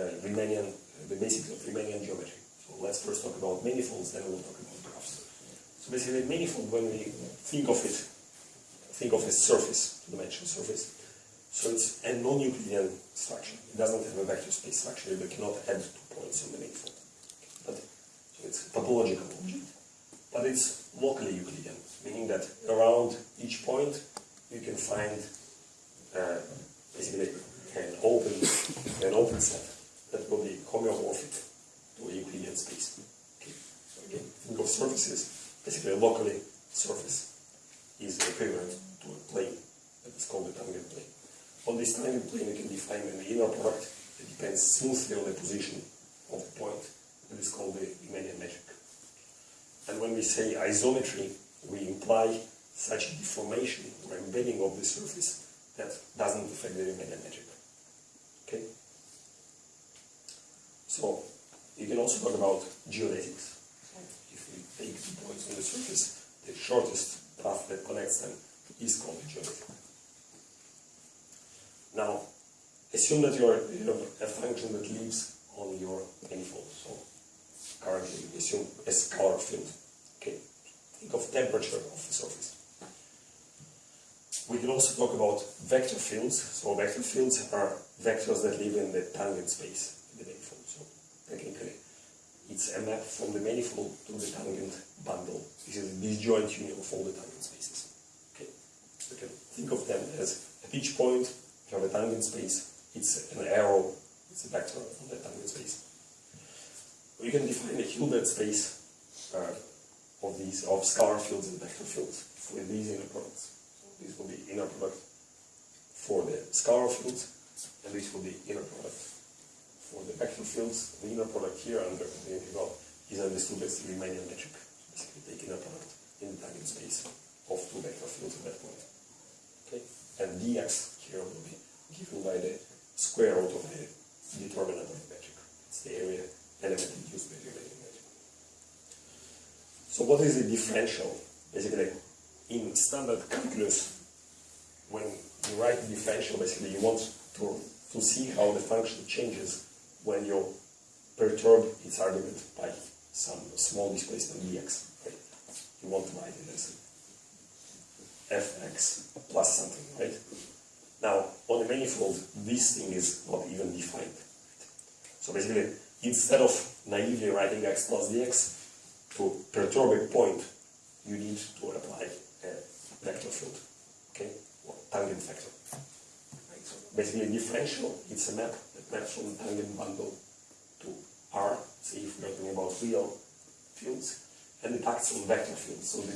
uh, Riemannian, the basics of Riemannian geometry. So let's first talk about manifolds, then we'll talk about graphs. So basically, manifold, when we think of it, think of a surface, two-dimensional surface. So it's a non-Euclidean structure. It doesn't have a vector space structure. You cannot add two points on the manifold. But so it's a topological object, but it's locally Euclidean, meaning that around each point you can find uh, basically an open an open set that will be homeomorphic to a Euclidean space. Okay. Of surfaces. Basically, a locally surface is equivalent to a plane that is called a tangent plane. On this tangent plane, you can define an inner product that depends smoothly on the position of the point. That is called the Riemannian metric. And when we say isometry, we imply such a deformation or embedding of the surface that doesn't affect the Riemannian metric. Okay? So, you can also talk about geodesics. If we take two points on the surface, the shortest path that connects them is called the geodesic. Now, assume that you're, you have a function that lives on your manifold. So, currently, assume a scalar field. Okay, think of temperature of the surface. We can also talk about vector fields. So vector fields are vectors that live in the tangent space in the manifold. So technically, it's a map from the manifold to the tangent bundle. This is a disjoint union of all the tangent spaces. Okay, you can think of them as at each point you have a tangent space. It's an arrow. It's a vector on the tangent space. You can define a Hilbert space uh, of these of scalar fields and vector fields with these inner products. So this will be inner product for the scalar fields, and this will be inner product for the vector fields. The inner product here under the integral is understood as the Riemannian metric. Basically, take inner product in the tangent space of two vector fields at that point. Okay, and dx here will be given by the square root of the determinant of the metric. It's the area element induced by the Riemannian metric. So what is the differential? Basically, in standard calculus, when you write the differential, basically you want to, to see how the function changes when you perturb its argument by some small displacement dx. Right? You want to write it as fx plus something, right? Now, on the manifold, this thing is not even defined. So basically, instead of naively writing x plus dx, to perturb a point, you need to apply a vector field, okay, or tangent vector. Right? So basically, a differential, it's a map from the tangent bundle to R, say if we're talking about real fields, and it acts on vector fields. So